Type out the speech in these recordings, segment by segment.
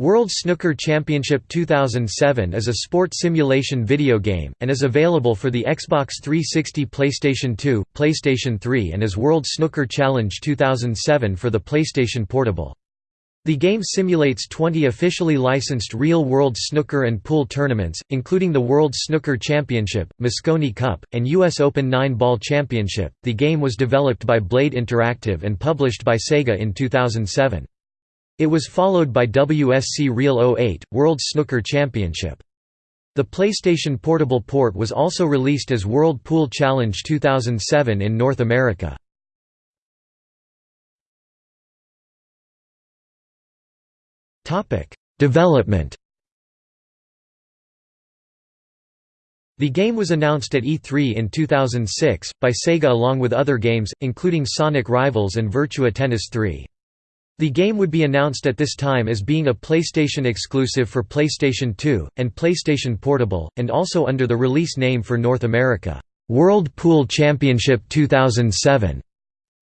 World Snooker Championship 2007 is a sport simulation video game, and is available for the Xbox 360 PlayStation 2, PlayStation 3 and as World Snooker Challenge 2007 for the PlayStation Portable. The game simulates 20 officially licensed real-world snooker and pool tournaments, including the World Snooker Championship, Mosconi Cup, and US Open 9-Ball Championship. The game was developed by Blade Interactive and published by Sega in 2007. It was followed by WSC Real 08, World Snooker Championship. The PlayStation Portable port was also released as World Pool Challenge 2007 in North America. Development The game was announced at E3 in 2006, by Sega along with other games, including Sonic Rivals and Virtua Tennis 3. The game would be announced at this time as being a PlayStation exclusive for PlayStation 2, and PlayStation Portable, and also under the release name for North America, World Pool Championship 2007.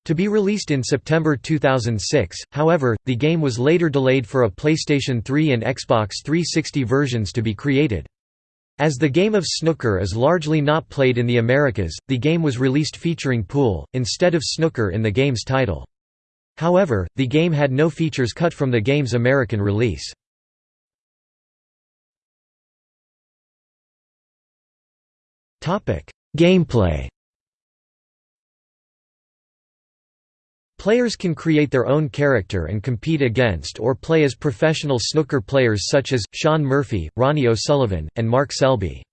To be released in September 2006, however, the game was later delayed for a PlayStation 3 and Xbox 360 versions to be created. As the game of snooker is largely not played in the Americas, the game was released featuring pool, instead of snooker in the game's title. However, the game had no features cut from the game's American release. Gameplay Players can create their own character and compete against or play as professional snooker players such as, Shaun Murphy, Ronnie O'Sullivan, and Mark Selby.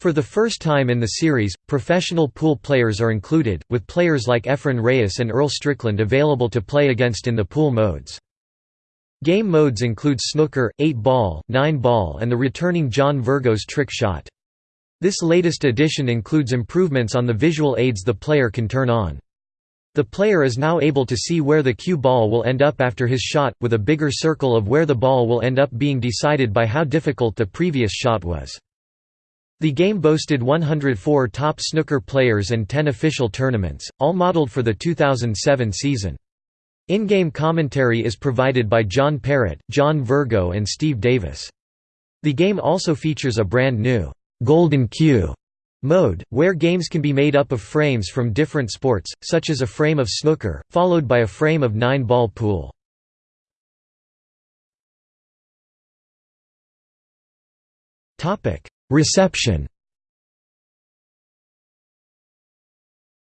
For the first time in the series, professional pool players are included, with players like Efren Reyes and Earl Strickland available to play against in the pool modes. Game modes include snooker, 8-ball, 9-ball and the returning John Virgo's trick shot. This latest edition includes improvements on the visual aids the player can turn on. The player is now able to see where the cue ball will end up after his shot, with a bigger circle of where the ball will end up being decided by how difficult the previous shot was. The game boasted 104 top snooker players and 10 official tournaments, all modeled for the 2007 season. In-game commentary is provided by John Parrott, John Virgo and Steve Davis. The game also features a brand new, Golden Cue mode, where games can be made up of frames from different sports, such as a frame of snooker, followed by a frame of nine-ball pool. Reception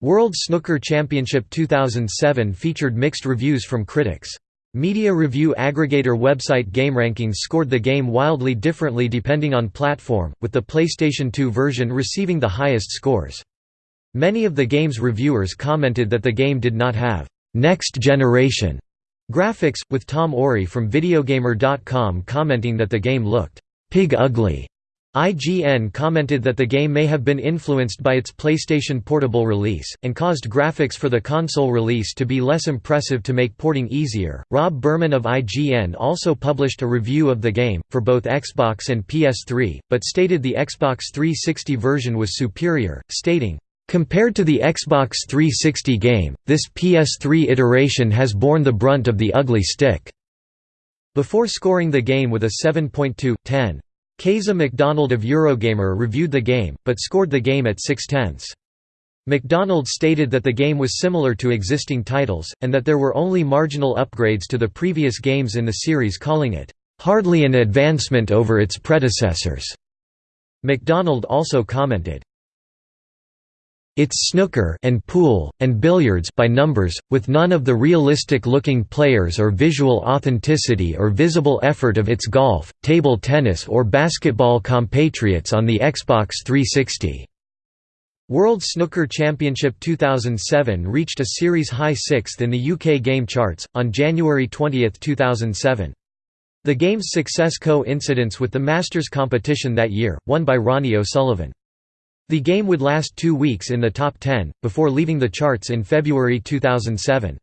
World Snooker Championship 2007 featured mixed reviews from critics. Media review aggregator website GameRankings scored the game wildly differently depending on platform, with the PlayStation 2 version receiving the highest scores. Many of the game's reviewers commented that the game did not have «next generation» graphics, with Tom Orry from Videogamer.com commenting that the game looked «pig ugly» IGN commented that the game may have been influenced by its PlayStation Portable release, and caused graphics for the console release to be less impressive to make porting easier. Rob Burman of IGN also published a review of the game, for both Xbox and PS3, but stated the Xbox 360 version was superior, stating, Compared to the Xbox 360 game, this PS3 iteration has borne the brunt of the ugly stick." Before scoring the game with a 7.2 Keza MacDonald of Eurogamer reviewed the game, but scored the game at 6 tenths. MacDonald stated that the game was similar to existing titles, and that there were only marginal upgrades to the previous games in the series calling it, "...hardly an advancement over its predecessors." MacDonald also commented, it's snooker and pool, and billiards by numbers, with none of the realistic-looking players or visual authenticity or visible effort of its golf, table tennis or basketball compatriots on the Xbox 360. World Snooker Championship 2007 reached a series high sixth in the UK game charts, on January 20, 2007. The game's success co-incidence with the Masters competition that year, won by Ronnie O'Sullivan. The game would last two weeks in the top 10, before leaving the charts in February 2007.